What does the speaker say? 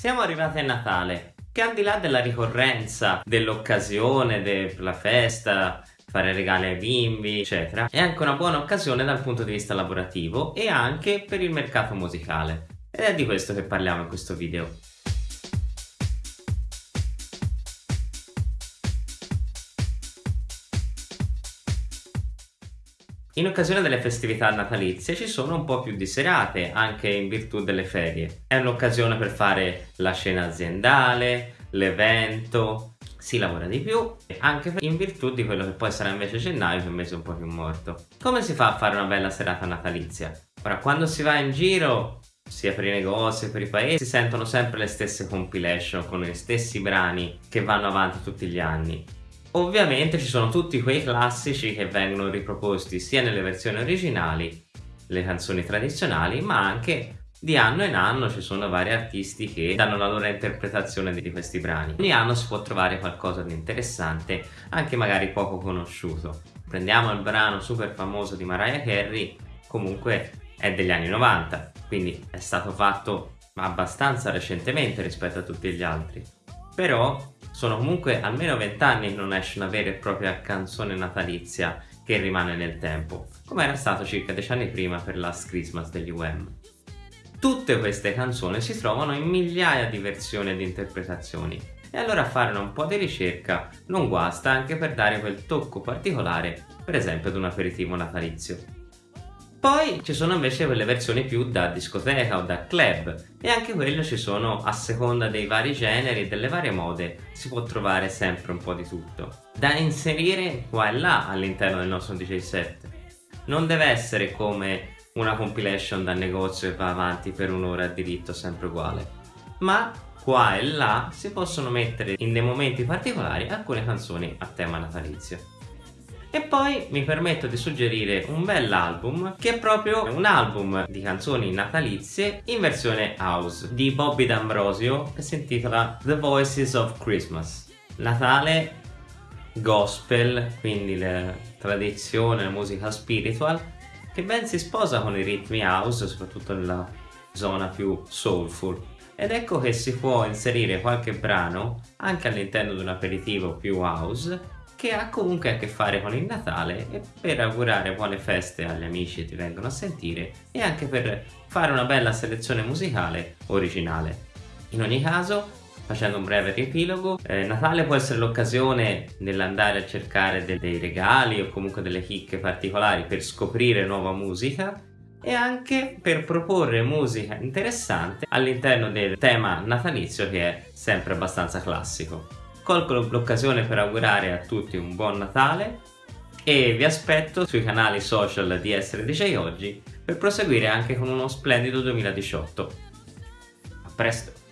Siamo arrivati a Natale, che al di là della ricorrenza, dell'occasione, della festa, fare regali ai bimbi, eccetera, è anche una buona occasione dal punto di vista lavorativo e anche per il mercato musicale. Ed è di questo che parliamo in questo video. In occasione delle festività natalizie ci sono un po' più di serate, anche in virtù delle ferie. È un'occasione per fare la scena aziendale, l'evento, si lavora di più, anche in virtù di quello che poi sarà invece gennaio, che è un mese un po' più morto. Come si fa a fare una bella serata natalizia? Ora, quando si va in giro, sia per i negozi che per i paesi, si sentono sempre le stesse compilation con gli stessi brani che vanno avanti tutti gli anni. Ovviamente ci sono tutti quei classici che vengono riproposti sia nelle versioni originali, le canzoni tradizionali, ma anche di anno in anno ci sono vari artisti che danno la loro interpretazione di questi brani. Ogni anno si può trovare qualcosa di interessante, anche magari poco conosciuto. Prendiamo il brano super famoso di Mariah Carey, comunque è degli anni 90, quindi è stato fatto abbastanza recentemente rispetto a tutti gli altri. Però sono comunque almeno vent'anni che non esce una vera e propria canzone natalizia che rimane nel tempo, come era stato circa dieci anni prima per Last Christmas degli UM. Tutte queste canzoni si trovano in migliaia di versioni ed interpretazioni e allora fare un po' di ricerca non guasta anche per dare quel tocco particolare, per esempio ad un aperitivo natalizio. Poi ci sono invece quelle versioni più da discoteca o da club e anche quelle ci sono a seconda dei vari generi e delle varie mode, si può trovare sempre un po' di tutto. Da inserire qua e là all'interno del nostro DJ set. Non deve essere come una compilation dal negozio che va avanti per un'ora a diritto sempre uguale, ma qua e là si possono mettere in dei momenti particolari alcune canzoni a tema natalizio. E poi mi permetto di suggerire un bell'album che è proprio un album di canzoni natalizie in versione house di Bobby D'Ambrosio che si intitola The Voices of Christmas. Natale, gospel, quindi la tradizione, la musica spiritual che ben si sposa con i ritmi house, soprattutto nella zona più soulful. Ed ecco che si può inserire qualche brano anche all'interno di un aperitivo più house che ha comunque a che fare con il Natale e per augurare buone feste agli amici che ti vengono a sentire e anche per fare una bella selezione musicale originale. In ogni caso, facendo un breve riepilogo, eh, Natale può essere l'occasione nell'andare a cercare de dei regali o comunque delle chicche particolari per scoprire nuova musica e anche per proporre musica interessante all'interno del tema natalizio che è sempre abbastanza classico. Colgo l'occasione per augurare a tutti un buon Natale e vi aspetto sui canali social di Essere DJ Oggi per proseguire anche con uno splendido 2018. A presto!